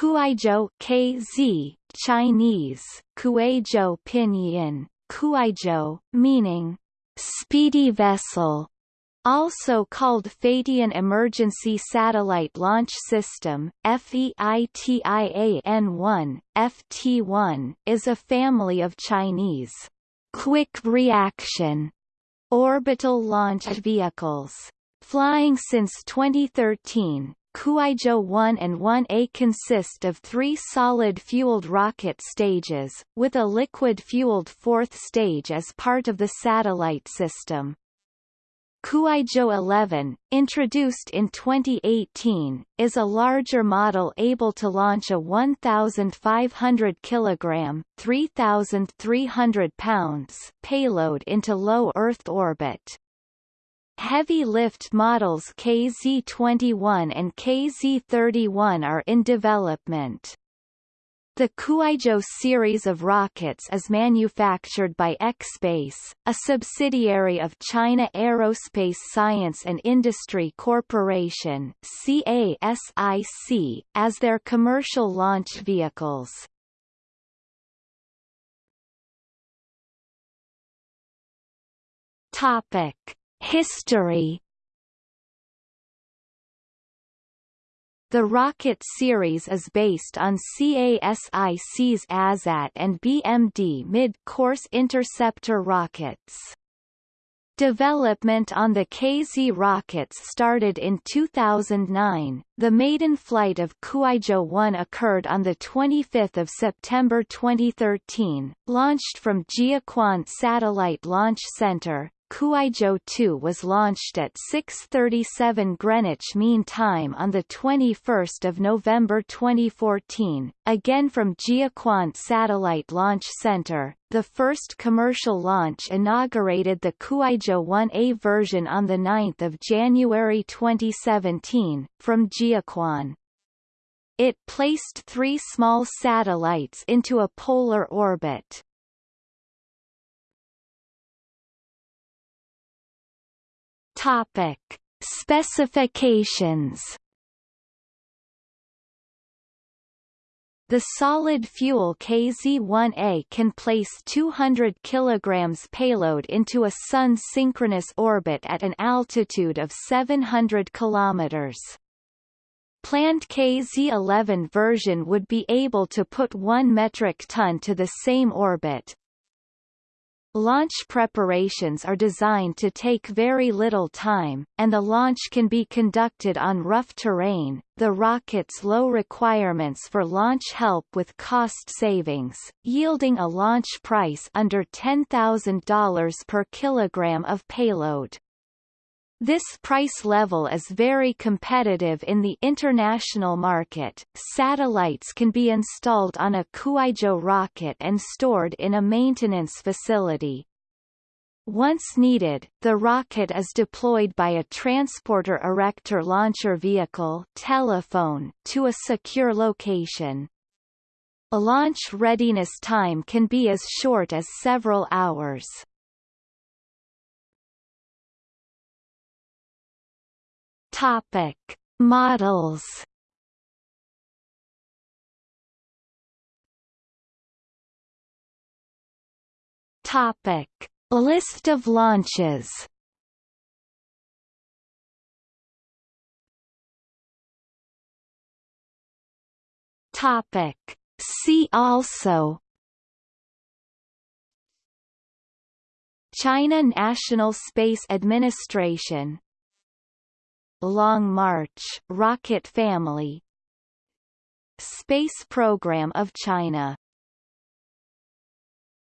Kuaizhou KZ, Chinese, Kuaizhou Pinyin, Kuaizhou, meaning speedy vessel, also called Feitian Emergency Satellite Launch System, FEITIAN-1, FT-1, is a family of Chinese quick reaction orbital launch vehicles. Flying since 2013, Kuaizhou 1 and 1A consist of three solid-fueled rocket stages, with a liquid-fueled fourth stage as part of the satellite system. Kuaizhou 11, introduced in 2018, is a larger model able to launch a 1,500 kg 3,300 pounds payload into low Earth orbit. Heavy lift models KZ-21 and KZ-31 are in development. The Kuaizhou series of rockets is manufactured by X-Space, a subsidiary of China Aerospace Science and Industry Corporation CASIC, as their commercial launch vehicles. Topic. History The Rocket series is based on CASIC's ASAT and BMD mid-course interceptor rockets. Development on the KZ rockets started in 2009. The maiden flight of Kuaizhou 1 occurred on the 25th of September 2013, launched from Jiuquan Satellite Launch Center, Kuaizhou 2 was launched at 6.37 Greenwich Mean Time on 21 November 2014, again from Jiuquan Satellite Launch Center. The first commercial launch inaugurated the Kuaizhou 1A version on 9 January 2017, from Jiuquan. It placed three small satellites into a polar orbit. Topic: Specifications. The solid fuel KZ-1A can place 200 kg payload into a Sun-synchronous orbit at an altitude of 700 km. Planned KZ-11 version would be able to put 1 metric ton to the same orbit, Launch preparations are designed to take very little time, and the launch can be conducted on rough terrain. The rocket's low requirements for launch help with cost savings, yielding a launch price under $10,000 per kilogram of payload. This price level is very competitive in the international market. Satellites can be installed on a Kuaizhou rocket and stored in a maintenance facility. Once needed, the rocket is deployed by a transporter erector launcher vehicle telephone to a secure location. A launch readiness time can be as short as several hours. Topic: Models. Topic: List of launches. Topic: See also. China National Space Administration Long March rocket family Space Program of China